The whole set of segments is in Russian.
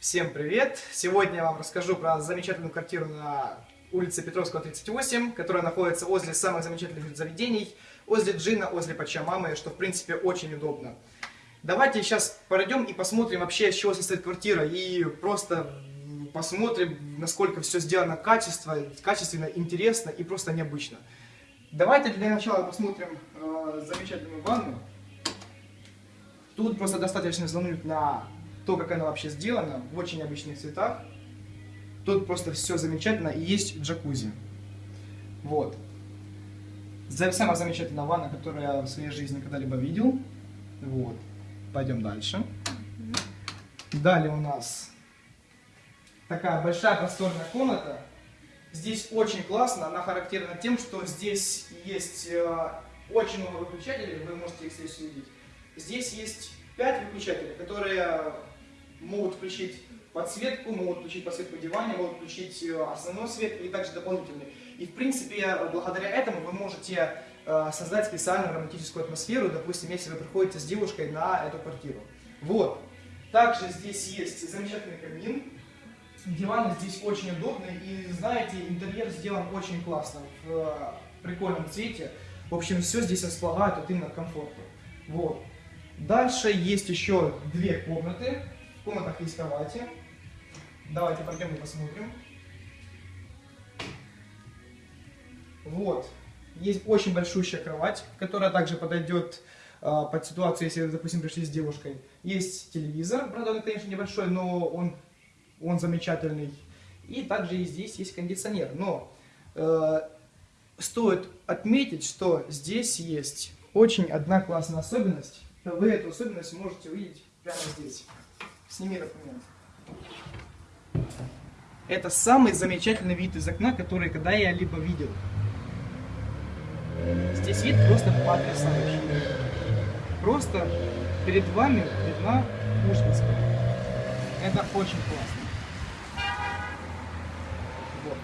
Всем привет! Сегодня я вам расскажу про замечательную квартиру на улице Петровского, 38, которая находится возле самых замечательных заведений, возле Джина, возле Пачамамы, что в принципе очень удобно. Давайте сейчас пройдем и посмотрим вообще, из чего состоит квартира, и просто посмотрим, насколько все сделано качественно, качественно, интересно и просто необычно. Давайте для начала посмотрим э, замечательную ванну. Тут просто достаточно взглянуть на то, как она вообще сделана, в очень обычных цветах. Тут просто все замечательно, и есть джакузи. Вот. Самая замечательная ванна, которую я в своей жизни когда-либо видел. Вот. Пойдем дальше. Далее у нас такая большая просторная комната. Здесь очень классно, она характерна тем, что здесь есть э, очень много выключателей, вы можете их здесь увидеть. Здесь есть 5 выключателей, которые могут включить подсветку, могут включить подсветку дивана, могут включить э, основной свет и также дополнительный. И в принципе, благодаря этому вы можете э, создать специальную романтическую атмосферу, допустим, если вы приходите с девушкой на эту квартиру. Вот. Также здесь есть замечательный камин. Диваны здесь очень удобные и, знаете, интерьер сделан очень классно, в э, прикольном цвете. В общем, все здесь располагает вот именно к комфорту. Вот. Дальше есть еще две комнаты. В комнатах есть кровати. Давайте пойдем и посмотрим. Вот. Есть очень большущая кровать, которая также подойдет э, под ситуацию, если, допустим, пришли с девушкой. Есть телевизор, правда, он, конечно, небольшой, но он, он замечательный. И также и здесь есть кондиционер. Но э, стоит отметить, что здесь есть очень одна классная особенность. Вы эту особенность можете увидеть прямо здесь. Сними документ. Это самый замечательный вид из окна, который когда я либо видел. Здесь вид просто потрясающий. Просто перед вами видна Пушкинская. Это очень классно. Вот.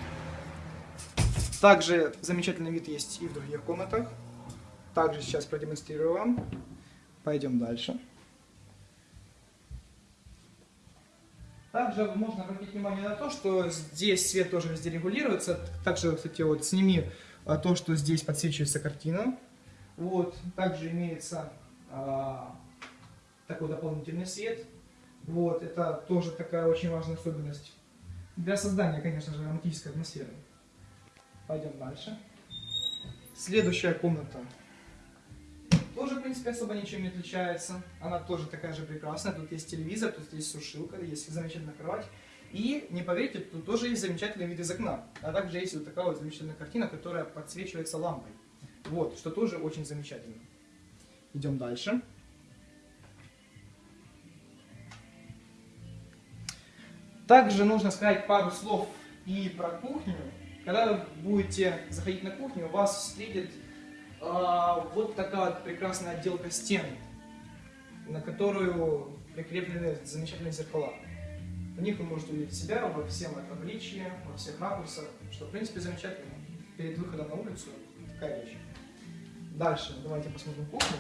Также замечательный вид есть и в других комнатах. Также сейчас продемонстрирую вам. Пойдем дальше. Также можно обратить внимание на то, что здесь свет тоже везде регулируется. Также, кстати, вот сними а, то, что здесь подсвечивается картина. Вот. Также имеется а, такой дополнительный свет. Вот. Это тоже такая очень важная особенность для создания, конечно же, романтической атмосферы. Пойдем дальше. Следующая комната тоже, в принципе, особо ничем не отличается. Она тоже такая же прекрасная. Тут есть телевизор, тут есть сушилка, есть замечательная кровать. И, не поверите, тут тоже есть замечательный вид из окна. А также есть вот такая вот замечательная картина, которая подсвечивается лампой. Вот, что тоже очень замечательно. Идем дальше. Также нужно сказать пару слов и про кухню. Когда вы будете заходить на кухню, вас встретит а, вот такая вот прекрасная отделка стен, на которую прикреплены замечательные зеркала. В них вы можете увидеть себя во всем обличии, во всех ракурсах, что в принципе замечательно. Перед выходом на улицу такая вещь. Дальше давайте посмотрим кухню.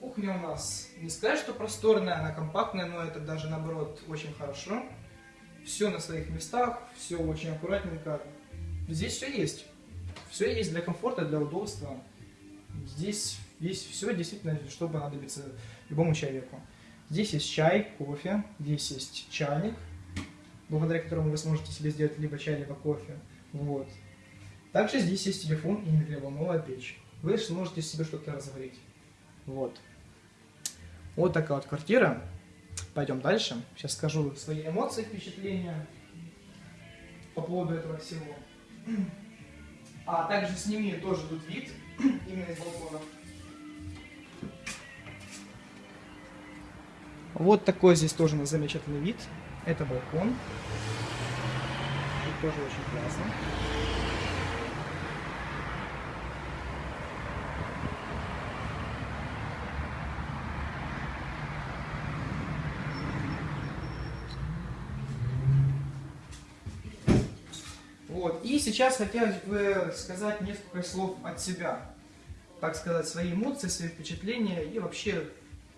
Кухня у нас не сказать, что просторная, она компактная, но это даже наоборот очень хорошо. Все на своих местах, все очень аккуратненько, Здесь все есть. Все есть для комфорта, для удобства. Здесь есть все действительно, что понадобится любому человеку. Здесь есть чай, кофе, здесь есть чайник, благодаря которому вы сможете себе сделать либо чай, либо кофе. Вот. Также здесь есть телефон и микроволновая печь. Вы сможете себе что-то разогреть. Вот. Вот такая вот квартира. Пойдем дальше. Сейчас скажу свои эмоции, впечатления по поводу этого всего. А также сними тоже тут вид, именно из балкона. Вот такой здесь тоже у замечательный вид. Это балкон. Тут тоже очень классно. Вот. И сейчас хотелось бы сказать несколько слов от себя. Так сказать, свои эмоции, свои впечатления и вообще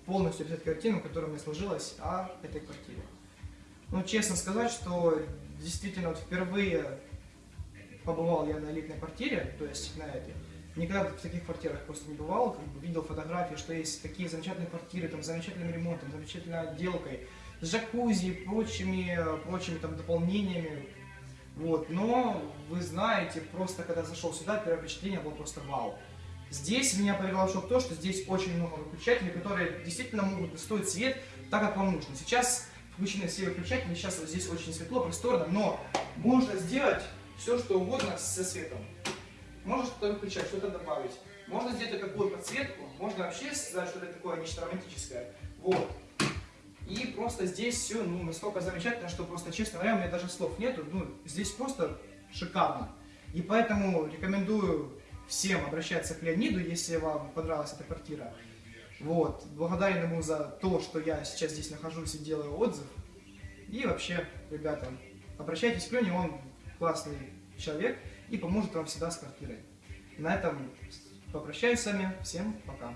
полностью описать картину, которая мне сложилась о этой квартире. Ну, честно сказать, что действительно вот впервые побывал я на элитной квартире, то есть на этой. Никогда в таких квартирах просто не бывал, как бы видел фотографии, что есть такие замечательные квартиры, там, с замечательным ремонтом, замечательной отделкой, с джакузи, прочими, прочими там дополнениями. Вот, но вы знаете, просто когда зашел сюда, первое впечатление было просто вау. Здесь меня повело в шок то, что здесь очень много выключателей, которые действительно могут настроить свет так, как вам нужно. Сейчас включены все выключатели, сейчас вот здесь очень светло, просторно, но можно сделать все, что угодно со светом. Можно что-то выключать, что-то добавить. Можно сделать такую подсветку, можно вообще сказать, что это такое нечто романтическое. Вот. И просто здесь все ну, настолько замечательно, что просто, честно говоря, у меня даже слов нету. Ну, здесь просто шикарно. И поэтому рекомендую всем обращаться к Леониду, если вам понравилась эта квартира. Вот. Благодарен ему за то, что я сейчас здесь нахожусь и делаю отзыв. И вообще, ребята, обращайтесь к Лене, он классный человек и поможет вам всегда с квартирой. На этом попрощаюсь с вами. Всем пока.